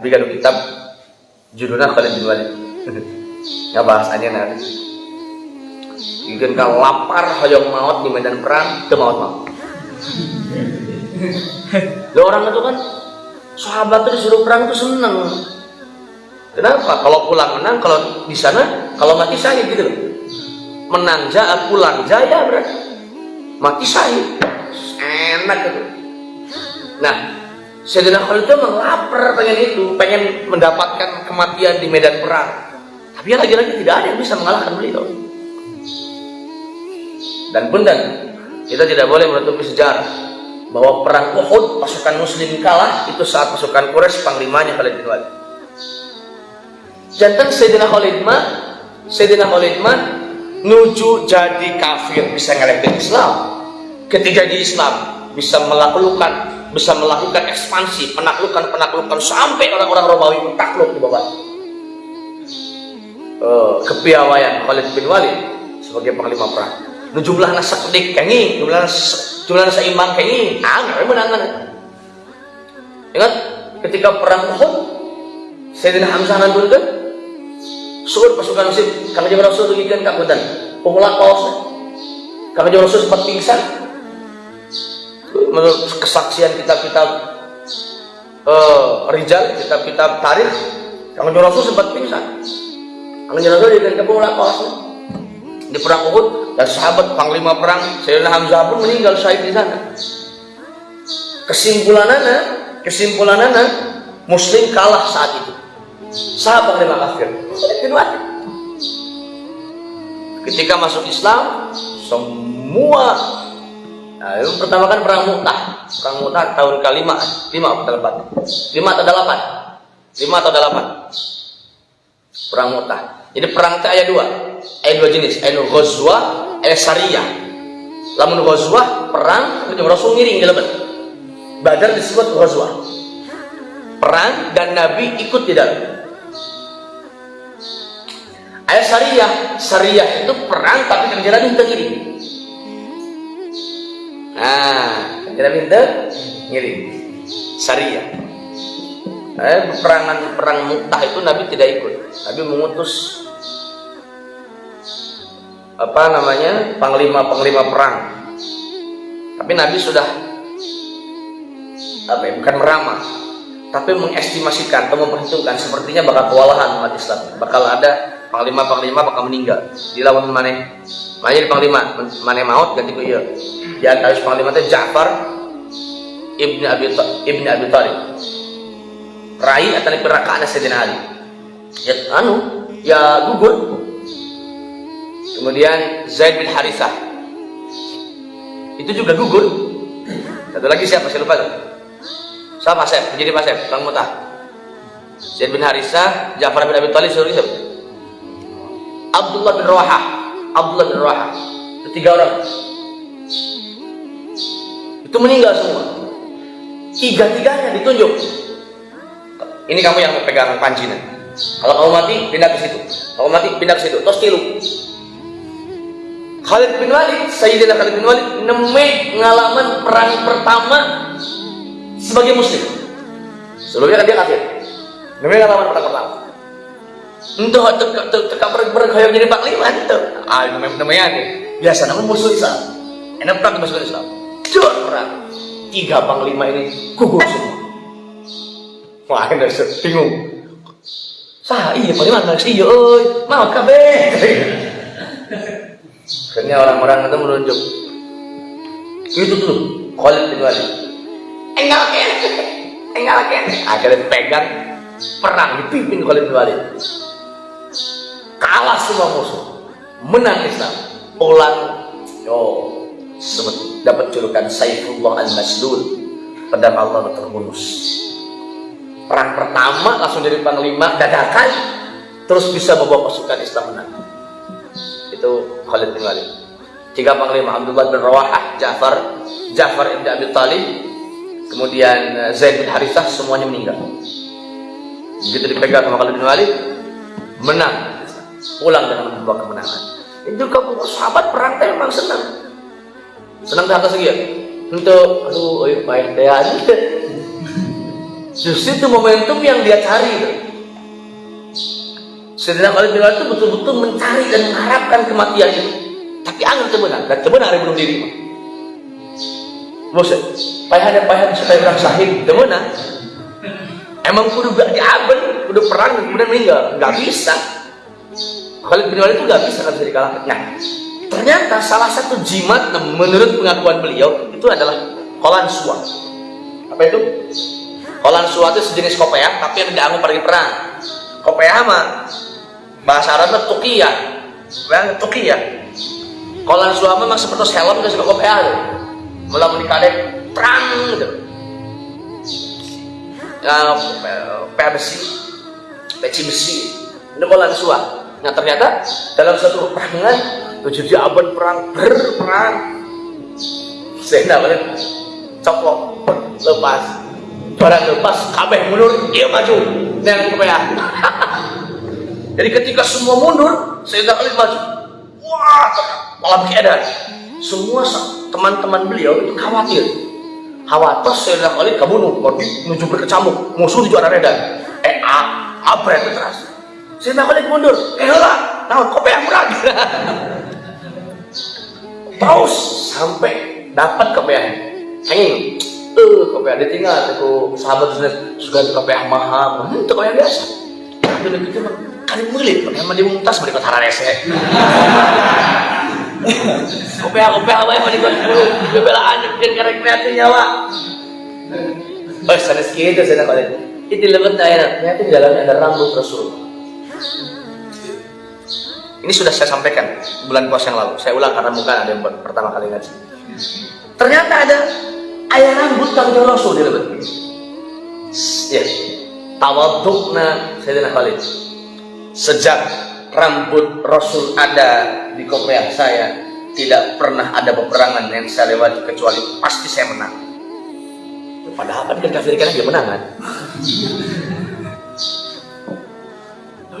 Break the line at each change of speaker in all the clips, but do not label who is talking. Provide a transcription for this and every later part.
Tapi kan kitab judulnya Khalid bin Walid. Nggak bahasannya nanti. Ikan kalau lapar hoyong maut di medan perang, ke maut maut. Lo orang itu kan sahabat itu disuruh perang itu seneng. Kenapa? Kalau pulang menang, kalau di sana, kalau mati syahid gitu loh. Menang jaya, pulang jaya berarti mati syahid. Enak gitu. Nah, Sayyidina Khalid itu memang lapar pengen itu, pengen mendapatkan kematian di medan perang. Tapi lagi-lagi tidak ada yang bisa mengalahkan beliau. Dan punten, kita tidak boleh menutupi sejarah bahwa perang Uhud pasukan muslim kalah itu saat pasukan Quraisy panglimanya Khalid bin Walid. Jantan Sayyidina Khalid mah Sayyidina Khalid mah nuju jadi kafir bisa ngelekin Islam. Ketika di Islam bisa melakukan bisa melakukan ekspansi, penaklukan-penaklukan sampai orang-orang Romawi takluk di bawah. Uh, kepiawaian Khalid bin Walid sebagai panglima perang. Nu jumlah nasa kedik kengi jumlah jumlah nasa imam kengi ah nggak menangan ingat ketika perang Uhud Sayyidina Hamzah nanti kan suruh pasukan muslim kami jaga Rasul tugikan kabutan pemula kaos kami jaga Rasul sempat pingsan menurut kesaksian kitab-kitab uh, Rijal kitab-kitab tarikh jaga Rasul sempat pingsan jaga Rasul tugikan pemula kaos di perang Uhud dan sahabat panglima perang Sayyidina Hamzah pun meninggal syahid di sana. Kesimpulan Kesimpulannya, kesimpulannya Muslim kalah saat itu. Sahabat panglima kafir. Ketika masuk Islam, semua Nah, yang pertama kan perang Mu'tah. Perang Mu'tah tahun ke-5, 5 atau 8? 5 atau 8? 5 atau 8? Perang Mu'tah. Jadi perang itu ayat 2 ayat dua jenis ayat ghazwah ayat syariah lamun ghazwah perang itu rasul ngiring di lebat badar disebut ghazwah perang dan nabi ikut di dalam ayat syariah syariah itu perang tapi jalan minta ngiring nah jalan minta ngiring syariah. Eh, peperangan perang muktah itu Nabi tidak ikut. Nabi mengutus apa namanya panglima-panglima perang. Tapi Nabi sudah apa ya, bukan meramal, tapi mengestimasikan atau memperhitungkan. Sepertinya bakal kewalahan umat Islam, bakal ada panglima-panglima bakal meninggal. Di lawan mana mana panglima mana maut ganti ku iya di antara panglima itu Ja'far ibni Abi ibni Abi Thalib rai atau perakaan Sayyidina Ali ya anu ya gugur Kemudian Zaid bin Harithah. Itu juga gugur. Satu lagi siapa? Saya lupa tuh. Siapa Sep? Menjadi Pak Sep, Bang Mutah. Zaid bin Harithah, Ja'far bin Abi Thalib, siapa? Abdullah bin Rawahah. Abdullah bin Rawahah. Itu tiga orang. Itu meninggal semua. Tiga-tiganya ditunjuk. Ini kamu yang pegang pancinan. Kalau kamu mati, pindah ke situ. Kalau mati, pindah ke situ. Tos tilu. Khalid bin Walid, Sayyidina Khalid bin Walid neme pengalaman perang pertama sebagai muslim. Sebelumnya kan dia kafir. Neme pengalaman perang pertama. Entah teka teka perang hayang jadi panglima itu. Ah, namanya namanya. Biasa namanya musuh Islam. Enak perang musuh Islam. Jor perang. Tiga panglima ini gugur semua. Wah, ini bingung. Sah, iya panglima nggak sih, oi, mau kabeh. Akhirnya orang-orang itu menunjuk. Itu tuh Khalid bin Walid. Enggak. Enggak kene. Akhirnya pegang perang dipimpin Khalid bin Walid. Kalah semua musuh. Menang Islam. Pulang sebut dapat julukan Saifullah al-Maslul pedang Allah terbunus perang pertama langsung jadi panglima dadakan terus bisa membawa pasukan Islam menang. Itu Khalid bin Walid. Tiga panglima Abdullah bin Rawahah Ja'far Ja'far ibn Abi Talib. Kemudian eh, Zaid bin Harithah semuanya meninggal. Begitu dipegang sama Khalid bin Walid menang. Pulang dengan membawa kemenangan. Itu kamu sahabat perang memang senang senang tak atas ya untuk aduh oi baik teh Justru itu momentum yang dia cari Khalid bin Walid itu betul-betul mencari dan mengharapkan kematian itu. Tapi angin kebenar dan kebenar hari bunuh diri. Bos, payah ada payah supaya orang sahih, kebenar. Emang kudu gak diaben, kudu perang kemudian meninggal, nggak bisa. Khalid bin Walid itu nggak bisa kan bisa dikalahkan. Nah, ternyata salah satu jimat menurut pengakuan beliau itu adalah kolan suat. Apa itu? Kolan suat itu sejenis kopiah, tapi yang dianggap pergi perang. Kopiah mah bahasa Arabnya tukiyah, Bayang tukiyah. Kolan suat memang seperti helm seperti kopiah itu. Mulai menikadek perang gitu. Ya, pea besi, peci besi, ini kolan suat. Nah ternyata dalam satu perangan terjadi aban perang berperang. Sehingga boleh coplok lepas barang lepas kabeh mundur dia maju dengan kepaya. Jadi ketika semua mundur, saya Khalid maju. Wah, malam keadaan. Semua teman-teman beliau itu khawatir. Khawatir Sayyidina Khalid kabunuh, menuju berkecamuk, musuh di juara redan. Eh, abret terus saya balik mundur eh lah kok yang murah terus sampai dapat kepeang hanging eh kepeang ditinggal itu sahabat sudah kepeang mahal. Itu yang biasa. Tapi begitu kali mulit pakai mandi muntas balik ke rese. Kopeah kopeah apa yang mandi bebelaan dan karek kreatif nyawa oh sana sekitar saya nak itu lebih enak ternyata di dalamnya ada rambut Rasul ini sudah saya sampaikan bulan puasa yang lalu. Saya ulang karena mungkin ada yang pertama kali ngaji. Ternyata ada ayah rambut kanjeng Rasul di lebet. Ya, tawadukna Sayyidina Khalid. Sejak rambut Rasul ada di kopiah saya, tidak pernah ada peperangan yang saya lewati kecuali pasti saya menang. Padahal kan kita kafirkan dia menang kan?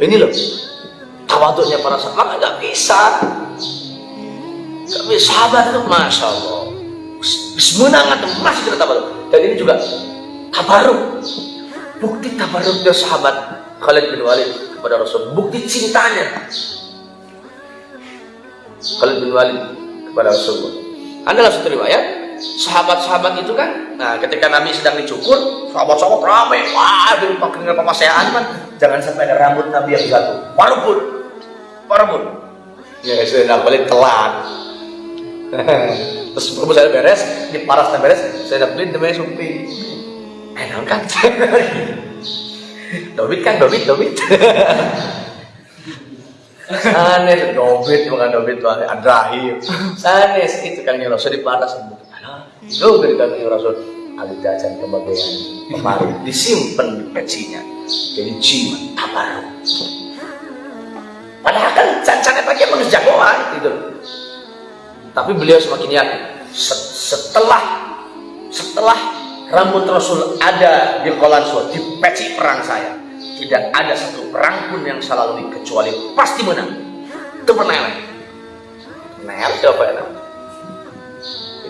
Ini loh, tawaduknya para sahabat nggak bisa. Bisa. Sahabat itu masya Allah. Atau masih kita tabaruk dan ini juga tabaruk. Bukti tabaruknya sahabat Khalid bin Walid kepada Rasul. Bukti cintanya Khalid bin Walid kepada Rasulullah adalah satu riwayat sahabat-sahabat itu kan nah ketika Nabi sedang dicukur sahabat-sahabat ramai. Wah dengan pemasayaan kan jangan sampai ada rambut Nabi yang jatuh. Walaupun Parabun. Ya saya nak balik telat. Terus perlu saya beres, di paras beres, saya nak beli demi supi. Enak kan? Dobit kan, dobit, dobit. Sanes, dobit, bukan dobit tuh adrahim. Sanes itu kan yang rasul di paras. Lo berikan yang rasul ada jajan kebagian kemarin disimpan di pecinya jadi jimat tabaruk Padahal kan cancangnya pakai emang jagoan gitu. Tapi beliau semakin yakin setelah setelah rambut Rasul ada di Kolanso, di peci perang saya, tidak ada satu perang pun yang salah lalui kecuali pasti menang. Itu? Nel siapa ya?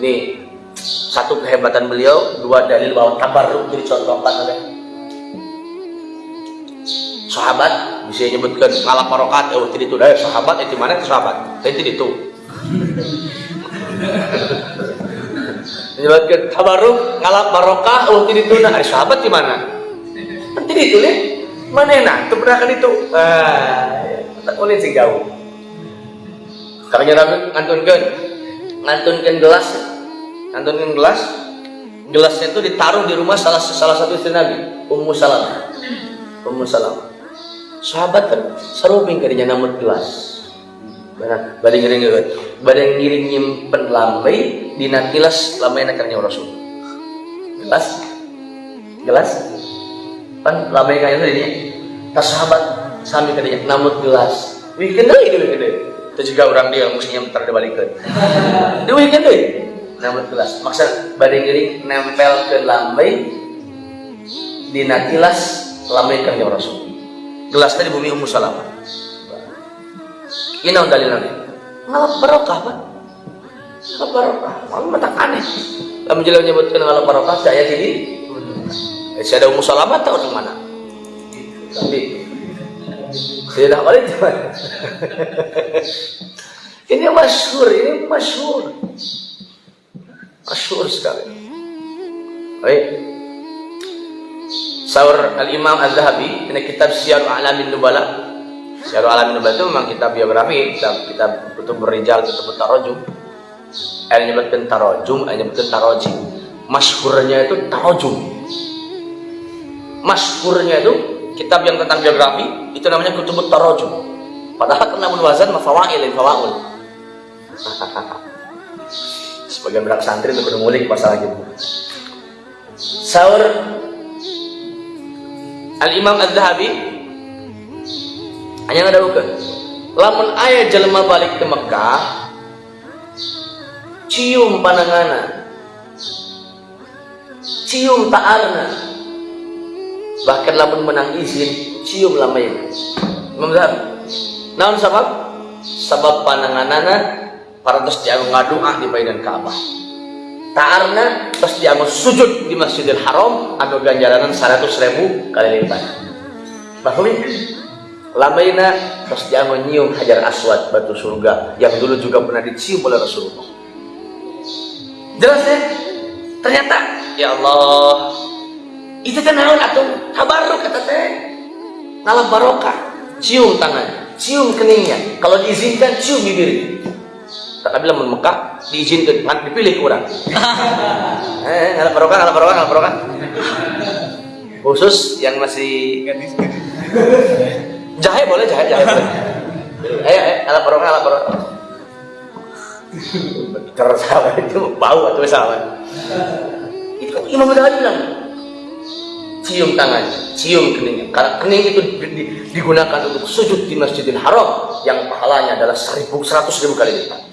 Ini satu kehebatan beliau, dua dalil bahwa tabarruk jadi contoh empat ada sahabat bisa menyebutkan ngalap marokat oh tidak itu dari sahabat itu mana itu sahabat? Tapi tidak itu. Menyebutkan tabaruk ngalap barokah oh tidak itu nah sahabat di mana? Tidak itu nih mana enak? Itu pernah kan itu. Ah tak boleh sih jauh. Karena Nabi ngantunkan. Ngantunkan gelas. Ngantunkan gelas. Gelasnya itu ditaruh di rumah salah salah satu istri Nabi Ummu Salam Ummu Salam sahabat kan saruping kadinya namun gelas Benar, badai ngiring badai ngiring nyimpen lambai di nakilas lambai nakarnya rasul gelas. Gelas. Kan lambai kayak ini tas sahabat sambil kadinya namun gelas weekend deh itu weekend itu juga orang dia mestinya mutar dibalikan itu weekend deh. Namun gelas maksud badai ngiring nempel ke lambai di nakilas lambai kerja rasul gelas tadi bumi Ummu Salamah ini dalilnya ngalap barokah pak ngalap barokah malu mata aneh kamu jelas menyebutkan ngalap barokah saya ini Eh, saya ada Ummu Salamah tahu di mana? Tapi Sayyidah Khalid di mana? ini masyhur, ini masyhur. Masyhur sekali. Baik. Saur Al-Imam Az-Zahabi, ini kitab Syiar Alamin Nubala. Syiar Alamin Nubala itu memang kitab biografi, kitab kitab itu berijal, kitab tarojum. Ayat nyebutkan tarojum, ayat nyebutkan tarojim. Masyhurnya itu tarojum. Masyhurnya itu kitab yang tentang biografi itu namanya kutubut tarojum. Padahal kena wazan mafawail, fawaul. Sebagian berak santri itu ngulik masalah gitu. Saur Al-Imam Az-Zahabi hanya ada bukan lamun ayah jelma balik ke Mekah cium panangana cium ta'arna bahkan lamun menang izin cium lamain Imam Zahabi naon sebab sebab pananganana para terus diagung ngadua di Baidan Ka'bah ta'arna terus diagung sujud di Masjidil Haram atau ganjaranan 100 ribu kali lipat. Bahwa lamaina terus diagung nyium hajar aswad batu surga yang dulu juga pernah dicium oleh Rasulullah. Jelas ya? Ternyata ya Allah itu kan naon atau tabaruk kata teh. Nalam barokah. Cium tangan cium keningnya. Kalau diizinkan cium bibir tak bilang Mekah diizinkan nggak dipilih kurang eh ngalah barokah ngalah barokah ngalah barokah. Khusus yang masih jahe boleh jahe jahe boleh. Ayo ayo ngalah barokah ngalah barokah. Terus itu? Bau atau salah itu Imam Ghazali bilang cium tangan, cium keningnya. Karena kening itu di, di, digunakan untuk sujud di Masjidil Haram yang pahalanya adalah seribu, seratus ribu kali lipat.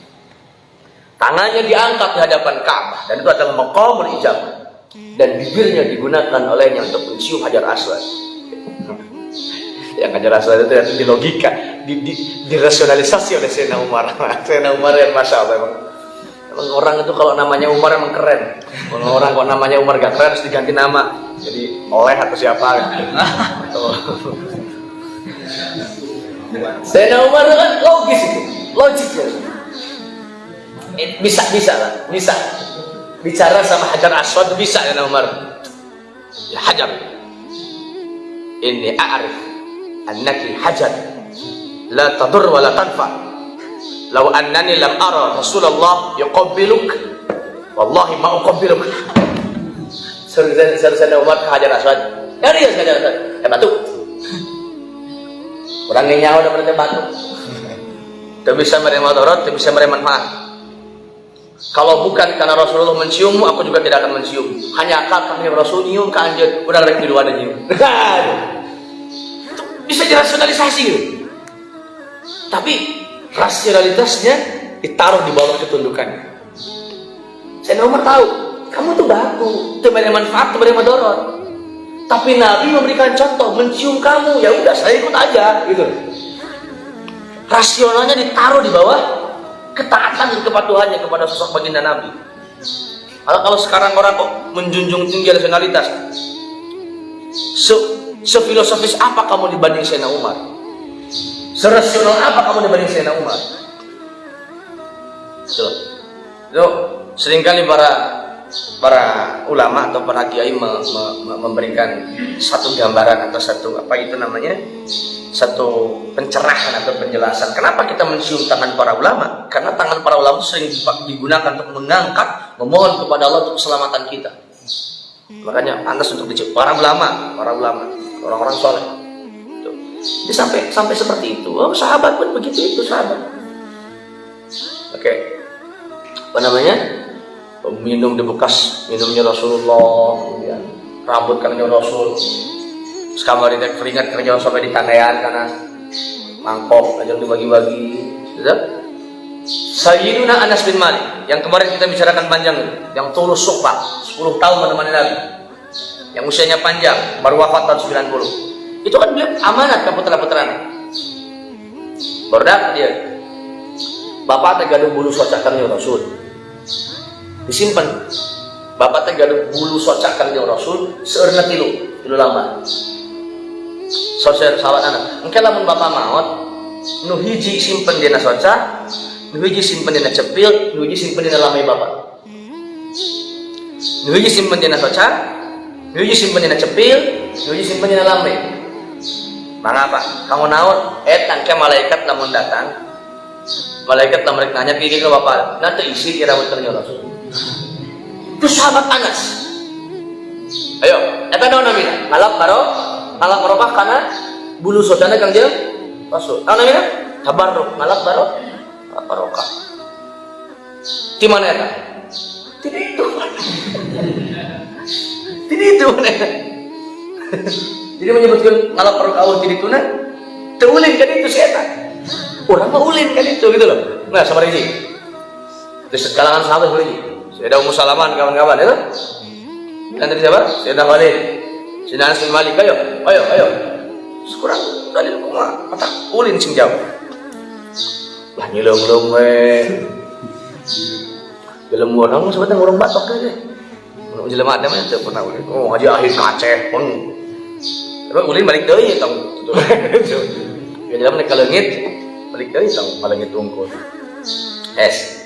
Tangannya diangkat di hadapan Ka'bah dan itu adalah maqamul ijabah. Dan bibirnya digunakan olehnya untuk mencium hajar aswad. yang hajar aswad itu di logika, di, di, dirasionalisasi oleh Sayyidina Umar. Sayyidina Umar yang masya Allah emang orang itu kalau namanya Umar emang keren kalau orang kalau namanya Umar gak keren harus diganti nama jadi oleh atau siapa gitu. Sayyidina Umar itu kan logis itu logis ya bisa bisa lah bisa bicara sama Hajar Aswad bisa ya Umar ya Hajar ini a'rif annaki hajar la tadur wa la tanfa' Lau annani lam ara Rasulullah yuqabbiluk wallahi ma uqabbiluk. Selesai Umar ke Hajar Aswad. Ya dia Hajar Aswad. Eh batu. Orangnya nyawa udah berarti batu. Tidak bisa menerima darat, tidak bisa menerima manfaat. Kalau bukan karena Rasulullah menciummu, aku juga tidak akan mencium. Hanya kami Rasul nyium ke anjir, udah lagi di luar nyium. bisa dirasionalisasi gitu. Tapi rasionalitasnya ditaruh di bawah ketundukannya. Saya nomor tahu, kamu tuh baku, itu banyak manfaat, itu banyak madorot. Tapi Nabi memberikan contoh, mencium kamu, ya udah saya ikut aja, gitu. Rasionalnya ditaruh di bawah ketaatan kepatuhannya kepada sosok baginda Nabi. Kalau kalau sekarang orang kok menjunjung tinggi rasionalitas, se sefilosofis apa kamu dibanding Sayyidina Umar? Serasional apa kamu dibanding Sayyidina Umar? So, so sering kali para para ulama atau para kiai me, me, me, memberikan satu gambaran atau satu apa itu namanya satu pencerahan atau penjelasan kenapa kita mencium tangan para ulama karena tangan para ulama sering digunakan untuk mengangkat memohon kepada Allah untuk keselamatan kita makanya pantas untuk dicium para ulama para ulama orang-orang soleh Ya, sampai sampai seperti itu. Oh, sahabat pun begitu itu sahabat. Oke. Okay. Apa namanya? Minum di bekas minumnya Rasulullah, kemudian rambut karena Rasul. Sekamar ini keringat kerja sampai di tangan karena mangkok aja dibagi-bagi. Gitu? Sayyiduna Anas bin Malik yang kemarin kita bicarakan panjang yang tulus sumpah 10 tahun menemani Nabi yang usianya panjang baru wafat tahun 90 itu kan beliau amanat ke putra-putranya. Berdak dia. Bapak tegaduh bulu socakan Rasul. Disimpan. Bapak teh gaduh bulu socak kanjeng rasul seurna tilu tilu lama sosial sahabat anak. Engke lamun bapak maut nu hiji simpen dina soca nu hiji simpen dina cepil nu hiji simpen dina lamai bapak. Nu hiji simpen dina soca nu hiji simpen dina cepil nu hiji simpen dina lamai. Mangapa kamu naon? Eh tangke malaikat lamun datang. Malaikat mereka nanya gini ke bapak nanti isi kira benernya rasul itu sahabat Anas ayo eta naon namina? Ngalap baro ngalap barokah karena bulu sodana kang jeung rasul naon namina tabarruk ngalap baro ngalap barokah. Di mana eta tidak itu tidak itu mana jadi menyebutkan ngalap barokah tidak itu nah teulin kan itu setan. Orang mah ulin kan itu gitu loh. Nah sama ini di kalangan sahabat ini saya ada Ummu Salaman kawan-kawan itu dan dari siapa? saya ada Saya Anas bin Malik ayo ayo ayo. Sekurang dalil kuma mata ulin sing jauh. Lah nyilong-long we. Dalam orang sebetulnya orang batok aja Mau jelema ada mah teu pernah ulin. Oh haji akhir kaceh pun. Tapi ulin balik deui tong. Ya dalam nek ka leungit balik dari tang palagi tungkol es